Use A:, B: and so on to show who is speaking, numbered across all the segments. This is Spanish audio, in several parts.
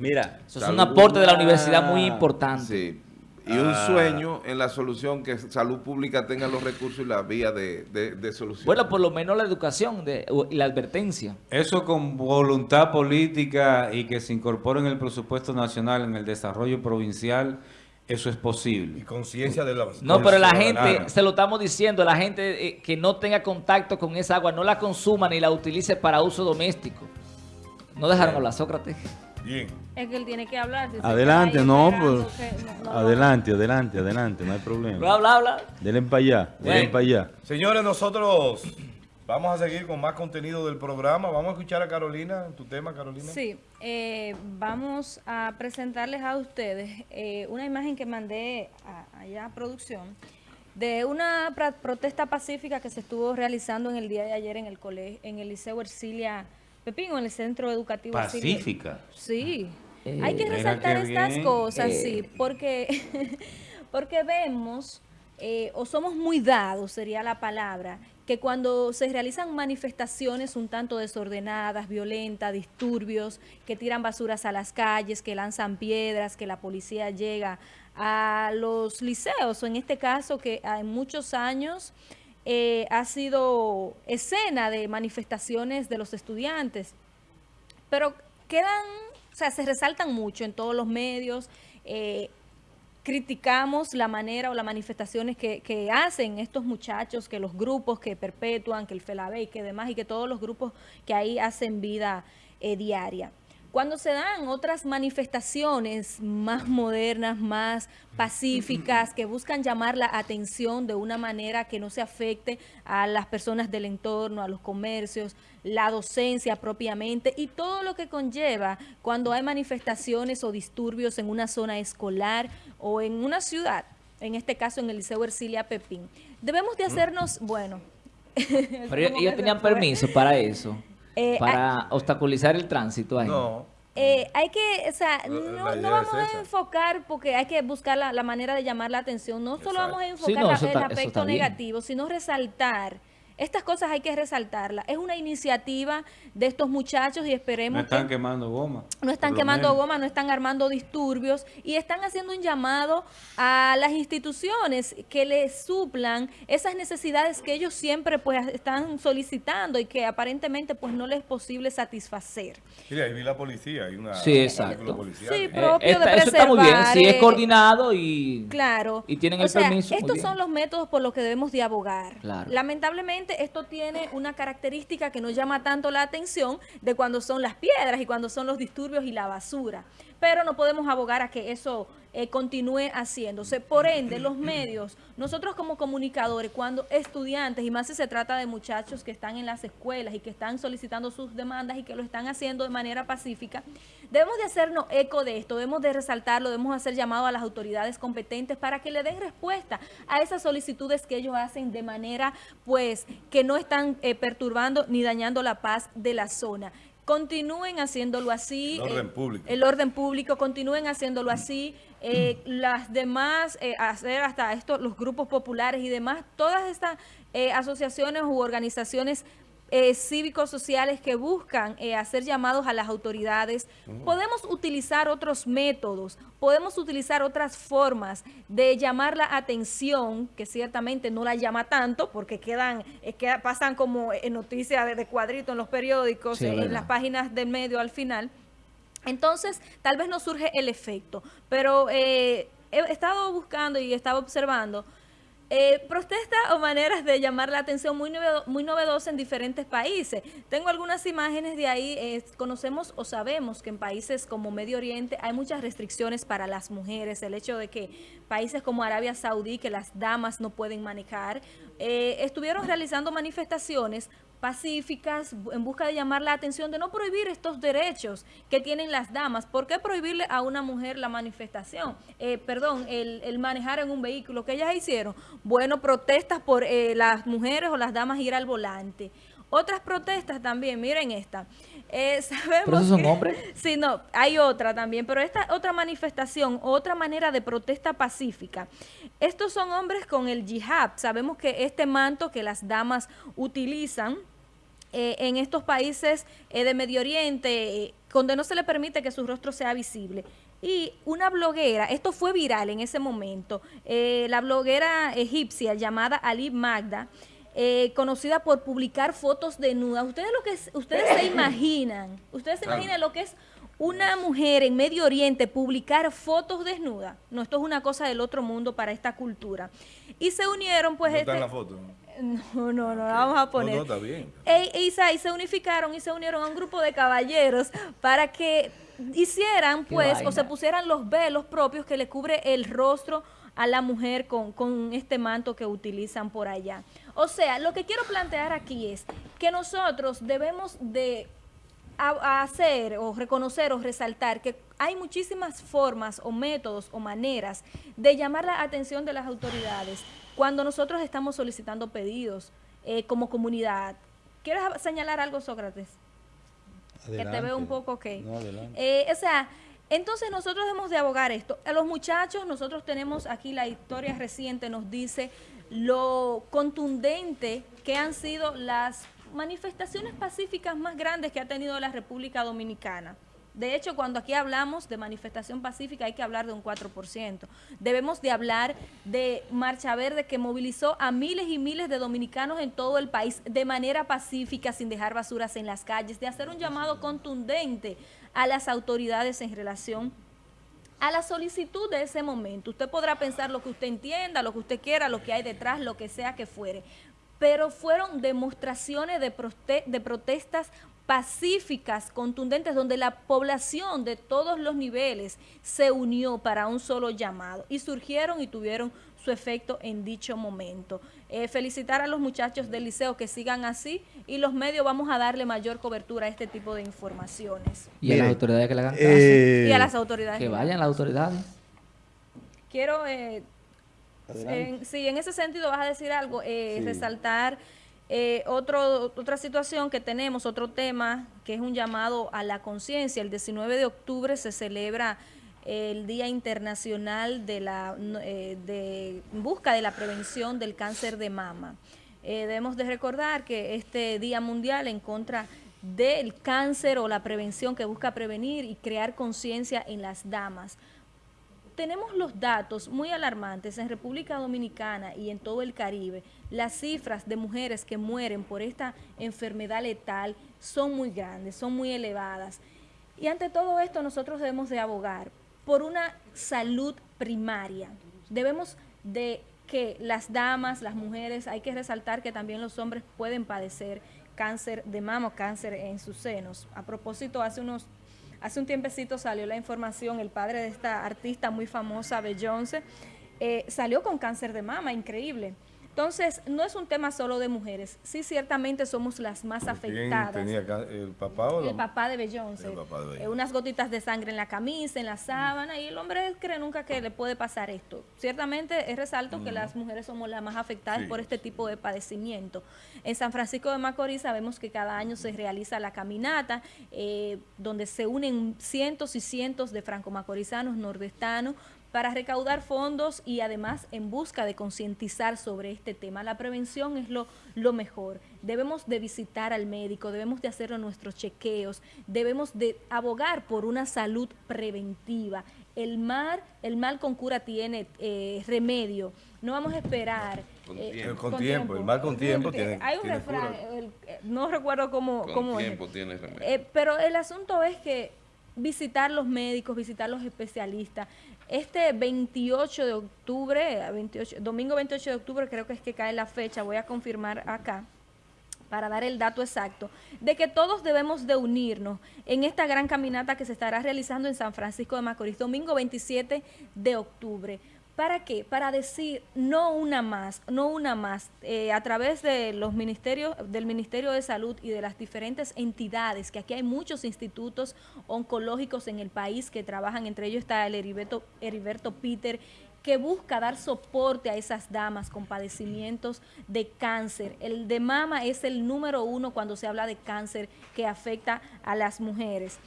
A: Mira,
B: eso es un aporte de la universidad muy importante.
C: Sí. Y un ah. sueño en la solución que salud pública tenga los recursos y la vía de, de, solución.
B: Bueno, por lo menos la educación y la advertencia.
A: Eso con voluntad política y que se incorpore en el presupuesto nacional, en el desarrollo provincial, eso es posible.
D: Y conciencia de la...
B: No, pero la gente, se lo estamos diciendo, la gente eh, que no tenga contacto con esa agua, no la consuma ni la utilice para uso doméstico. No dejaron hablar Sócrates.
E: Bien. Es que él tiene que hablar.
A: adelante, no, pues. adelante, adelante, adelante, no hay problema.
B: Habla, habla.
A: Denle para allá, denle para allá.
D: Señores, nosotros vamos a seguir con más contenido del programa. Vamos a escuchar a Carolina, tu tema, Carolina.
E: Sí, eh, vamos a presentarles a ustedes eh, una imagen que mandé allá a producción de una protesta pacífica que se estuvo realizando en el día de ayer en el colegio, en el Liceo Ercilia Pepín, en el centro educativo.
A: Pacífica.
E: Sí. Eh, Hay que resaltar estas cosas, sí, eh. porque, porque vemos, eh, o somos muy dados, sería la palabra, que cuando se realizan manifestaciones un tanto desordenadas, violentas, disturbios, que tiran basuras a las calles, que lanzan piedras, que la policía llega a los liceos, o en este caso que en muchos años eh, ha sido escena de manifestaciones de los estudiantes, pero quedan, o sea, se resaltan mucho en todos los medios, eh, criticamos la manera o las manifestaciones que, hacen estos muchachos, que los grupos que perpetúan, que el FELABE y que demás, y que todos los grupos que ahí hacen vida eh, diaria. Cuando se dan otras manifestaciones más modernas, más pacíficas, que buscan llamar la atención de una manera que no se afecte a las personas del entorno, a los comercios, la docencia propiamente y todo lo que conlleva cuando hay manifestaciones o disturbios en una zona escolar o en una ciudad, en este caso en el Liceo Ercilia Pepín. Debemos de hacernos, bueno...
B: Pero ellos tenían permiso para eso. Eh, para obstaculizar el tránsito ahí.
E: No. Eh, hay que, o sea, no, no vamos a enfocar porque hay que buscar la, manera de llamar la atención. No solo vamos a enfocar el aspecto negativo, sino resaltar estas cosas hay que resaltarlas. Es una iniciativa de estos muchachos y esperemos
A: No están quemando goma.
E: No están quemando goma, no están armando disturbios y están haciendo un llamado a las instituciones que les suplan esas necesidades que ellos siempre pues están solicitando y que aparentemente pues no les es posible satisfacer.
D: Sí, ahí vi la policía, hay una...
B: Sí, exacto.
E: Sí, eh, propio de Eso
B: está muy bien, sí, es coordinado y...
E: Claro.
B: Y tienen el permiso.
E: Estos son los métodos por los que debemos de abogar. Lamentablemente esto tiene una característica que nos llama tanto la atención de cuando son las piedras y cuando son los disturbios y la basura. Pero no podemos abogar a que eso eh, continúe haciéndose. Por ende, los medios, nosotros como comunicadores, cuando estudiantes, y más si se trata de muchachos que están en las escuelas y que están solicitando sus demandas y que lo están haciendo de manera pacífica, debemos de hacernos eco de esto, debemos de resaltarlo, debemos hacer llamado a las autoridades competentes para que le den respuesta a esas solicitudes que ellos hacen de manera, pues, que no están eh, perturbando ni dañando la paz de la zona continúen haciéndolo así.
D: El orden público.
E: El orden público, continúen haciéndolo así. Eh, las demás, eh, hacer hasta esto, los grupos populares y demás, todas estas eh, asociaciones u organizaciones eh, cívicos sociales que buscan eh, hacer llamados a las autoridades. Podemos utilizar otros métodos, podemos utilizar otras formas de llamar la atención, que ciertamente no la llama tanto, porque quedan, eh, que pasan como en noticias de, cuadrito en los periódicos, en las páginas del medio al final. Entonces, tal vez no surge el efecto, pero he estado buscando y he estado observando eh, protesta o maneras de llamar la atención muy, muy novedosa en diferentes países. Tengo algunas imágenes de ahí. Eh, conocemos o sabemos que en países como Medio Oriente hay muchas restricciones para las mujeres. El hecho de que países como Arabia Saudí, que las damas no pueden manejar, eh, estuvieron realizando manifestaciones pacíficas en busca de llamar la atención de no prohibir estos derechos que tienen las damas. ¿Por qué prohibirle a una mujer la manifestación? Eh, perdón, el, manejar en un vehículo que ellas hicieron. Bueno, protestas por eh, las mujeres o las damas ir al volante. Otras protestas también, miren esta. Eh, sabemos
B: ¿Pero son hombres?
E: Sí, no, hay otra también, pero esta otra manifestación, otra manera de protesta pacífica. Estos son hombres con el jihad. Sabemos que este manto que las damas utilizan eh, en estos países eh, de Medio Oriente, donde no se le permite que su rostro sea visible. Y una bloguera, esto fue viral en ese momento, la bloguera egipcia llamada Ali Magda, conocida por publicar fotos desnudas. Ustedes lo que ustedes se imaginan, ustedes se imaginan lo que es una mujer en Medio Oriente publicar fotos desnudas. No, esto es una cosa del otro mundo para esta cultura. Y se unieron, pues...
D: No está
E: este
D: la foto.
E: No, no, no, la vamos a poner.
D: No, no, está bien.
E: E, y, se unificaron y se unieron a un grupo de caballeros para que hicieran, pues, o se pusieran los velos propios que le cubre el rostro a la mujer con, con este manto que utilizan por allá. O sea, lo que quiero plantear aquí es que nosotros debemos de hacer o reconocer o resaltar que hay muchísimas formas o métodos o maneras de llamar la atención de las autoridades cuando nosotros estamos solicitando pedidos eh, como comunidad. ¿Quieres señalar algo, Sócrates? Que te veo un poco que... Eh, o sea, entonces nosotros debemos de abogar esto. A los muchachos, nosotros tenemos aquí la historia reciente, nos dice lo contundente que han sido las manifestaciones pacíficas más grandes que ha tenido la República Dominicana. De hecho, cuando aquí hablamos de manifestación pacífica hay que hablar de un 4%. Debemos de hablar de Marcha Verde que movilizó a miles y miles de dominicanos en todo el país de manera pacífica, sin dejar basuras en las calles, de hacer un llamado contundente a las autoridades en relación a la solicitud de ese momento. Usted podrá pensar lo que usted entienda, lo que usted quiera, lo que hay detrás, lo que sea que fuere, pero fueron demostraciones de, de protestas pacíficas, contundentes, donde la población de todos los niveles se unió para un solo llamado y surgieron y tuvieron su efecto en dicho momento. Eh, felicitar a los muchachos del liceo que sigan así y los medios vamos a darle mayor cobertura a este tipo de informaciones.
B: Y a las autoridades que le hagan caso.
E: Eh, y a las autoridades.
B: Que vayan las autoridades.
E: Quiero eh, sí, en ese sentido vas a decir algo, eh, resaltar eh, otro, otra situación que tenemos, otro tema, que es un llamado a la conciencia. El 19 de octubre se celebra el Día Internacional de la eh, de busca de la prevención del cáncer de mama. debemos de recordar que este Día Mundial en contra del cáncer o la prevención que busca prevenir y crear conciencia en las damas tenemos los datos muy alarmantes en República Dominicana y en todo el Caribe. Las cifras de mujeres que mueren por esta enfermedad letal son muy grandes, son muy elevadas. Y ante todo esto nosotros debemos de abogar por una salud primaria. Debemos de que las damas, las mujeres, hay que resaltar que también los hombres pueden padecer cáncer de mama cáncer en sus senos. A propósito, hace unos Hace un tiempecito salió la información, el padre de esta artista muy famosa, Beyoncé, eh, salió con cáncer de mama, increíble. Entonces, no es un tema solo de mujeres. Sí, ciertamente somos las más afectadas.
D: tenía el papá o
E: El papá de Beyoncé. Eh, unas gotitas de sangre en la camisa, en la sábana, y el hombre cree nunca que le puede pasar esto. Ciertamente es resalto que las mujeres somos las más afectadas por este tipo de padecimiento. En San Francisco de Macorís sabemos que cada año se realiza la caminata, eh, donde se unen cientos y cientos de franco-macorizanos, nordestanos, para recaudar fondos y además en busca de concientizar sobre este tema. La prevención es lo, lo mejor. Debemos de visitar al médico, debemos de hacer nuestros chequeos, debemos de abogar por una salud preventiva. El mal, el mal con cura tiene eh, remedio. No vamos a esperar.
D: Con, eh, tiempo. el mal con tiempo tiene
E: Hay un refrán, no recuerdo cómo,
C: con tiempo tiene remedio.
E: Eh, pero el asunto es que visitar los médicos, visitar los especialistas, este 28 de octubre, 28, domingo 28 de octubre creo que es que cae la fecha, voy a confirmar acá para dar el dato exacto, de que todos debemos de unirnos en esta gran caminata que se estará realizando en San Francisco de Macorís, domingo 27 de octubre. ¿Para qué? Para decir no una más, no una más, eh, a través de los ministerios, del Ministerio de Salud y de las diferentes entidades, que aquí hay muchos institutos oncológicos en el país que trabajan, entre ellos está el Heriberto, Heriberto Peter, que busca dar soporte a esas damas con padecimientos de cáncer. El de mama es el número uno cuando se habla de cáncer que afecta a las mujeres.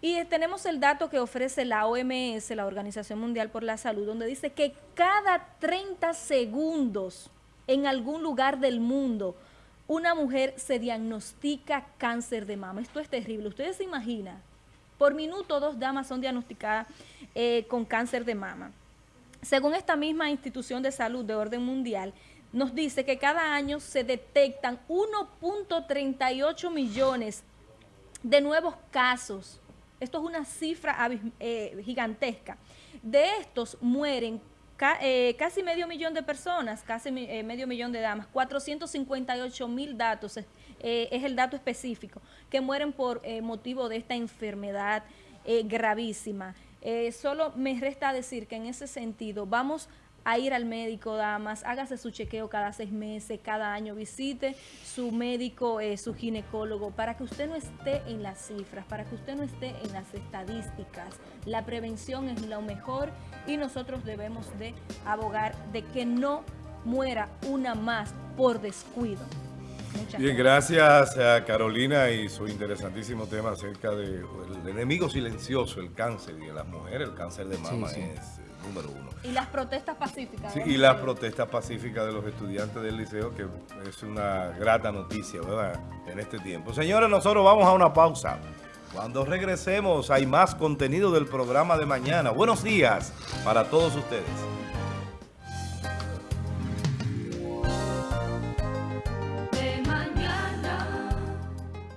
E: Y tenemos el dato que ofrece la OMS, la Organización Mundial por la Salud, donde dice que cada 30 segundos en algún lugar del mundo una mujer se diagnostica cáncer de mama. Esto es terrible. Ustedes se imaginan, por minuto dos damas son diagnosticadas eh, con cáncer de mama. Según esta misma institución de salud de orden mundial, nos dice que cada año se detectan 1.38 millones de nuevos casos. Esto es una cifra eh, gigantesca. De estos mueren eh, casi medio millón de personas, casi eh, medio millón de damas, 458 mil datos, es el dato específico, que mueren por motivo de esta enfermedad gravísima. solo me resta decir que en ese sentido vamos a ir al médico, damas, hágase su chequeo cada seis meses, cada año, visite su médico, eh, su ginecólogo, para que usted no esté en las cifras, para que usted no esté en las estadísticas. La prevención es lo mejor y nosotros debemos de abogar de que no muera una más por descuido.
D: Bien, gracias a Carolina y su interesantísimo tema acerca del enemigo silencioso, el cáncer, y en las mujeres el cáncer de mama es número uno.
E: Y las protestas pacíficas.
D: Sí, y las protestas pacíficas de los estudiantes del liceo, que es una grata noticia, ¿verdad? En este tiempo. Señores, nosotros vamos a una pausa. Cuando regresemos hay más contenido del programa de mañana. Buenos días para todos ustedes.